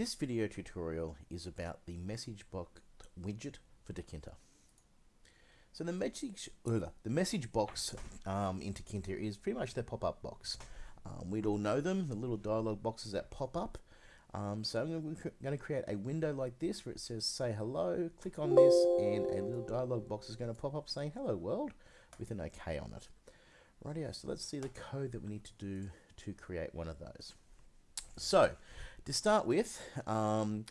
This video tutorial is about the message box widget for Tkinter. So the message, the message box um, in Tkinter is pretty much the pop-up box. Um, we'd all know them, the little dialog boxes that pop up. Um, so I'm going to create a window like this where it says say hello, click on this and a little dialog box is going to pop up saying hello world with an OK on it. Rightio, so let's see the code that we need to do to create one of those. So, to start with, um,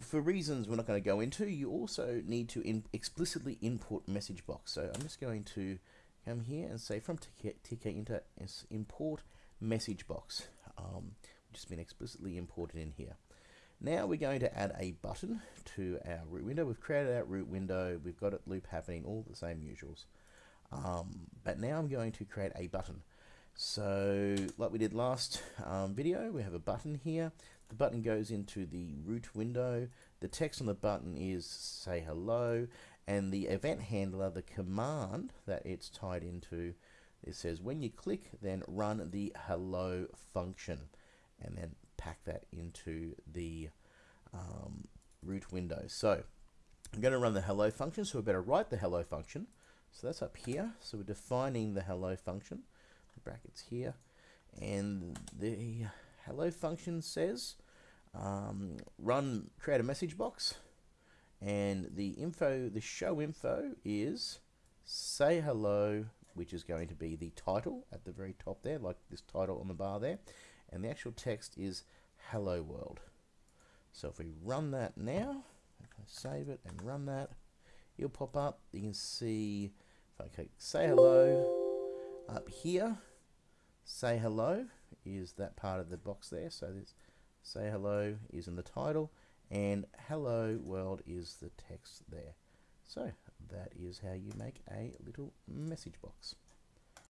for reasons we're not going to go into, you also need to in explicitly input message box. So I'm just going to come here and say from Tkinter import message box, um, which has been explicitly imported in here. Now we're going to add a button to our root window. We've created our root window, we've got it loop happening, all the same usuals. Um, but now I'm going to create a button. So like we did last um, video, we have a button here. The button goes into the root window. The text on the button is say hello and the event handler, the command that it's tied into, it says when you click then run the hello function and then pack that into the um, root window. So I'm going to run the hello function so we better write the hello function. So that's up here. So we're defining the hello function, brackets here, and the hello function says um, run create a message box, and the info, the show info is say hello, which is going to be the title at the very top there, like this title on the bar there, and the actual text is hello world. So if we run that now, save it and run that, it'll pop up. You can see if I click say hello up here, say hello is that part of the box there. So this say hello is in the title and hello world is the text there. So that is how you make a little message box.